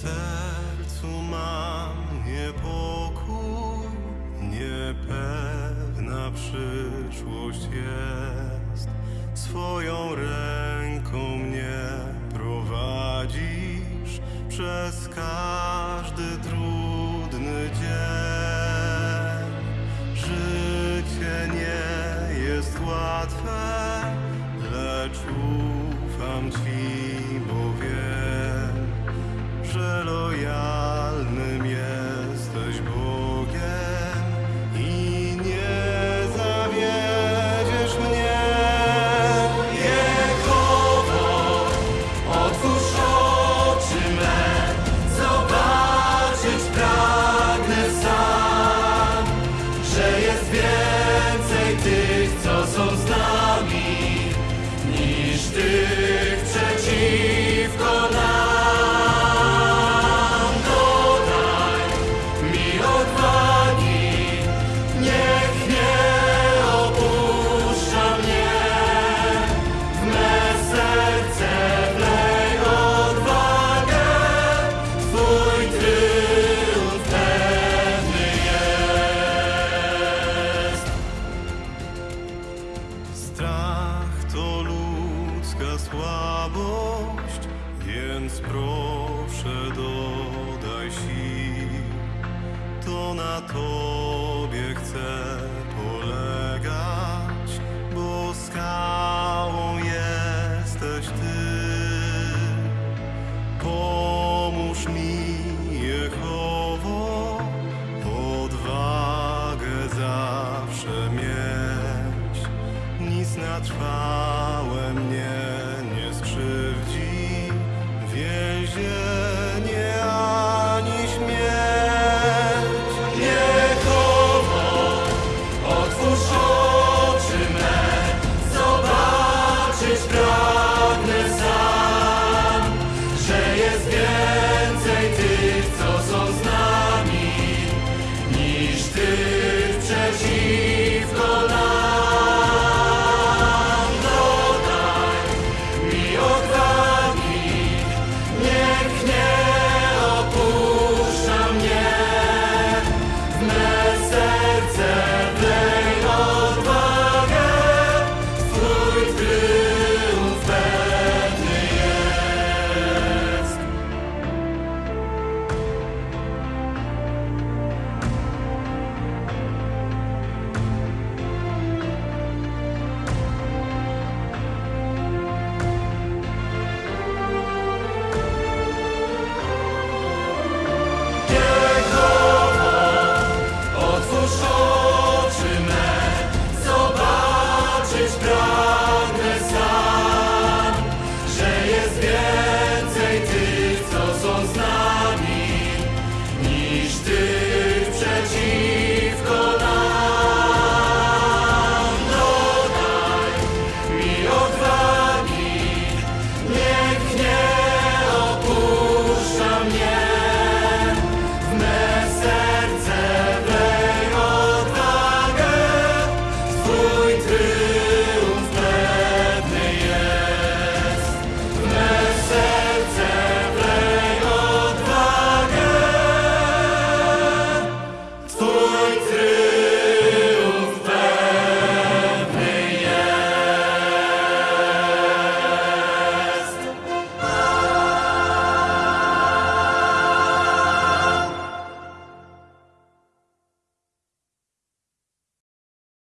sercu mam niepokój, niepewna przyszłość jest. Swoją ręką mnie prowadzisz przez każdy trudny dzień. Życie nie jest łatwe, lecz ufam Ci. więc proszę dodaj sił, to na Tobie chcę.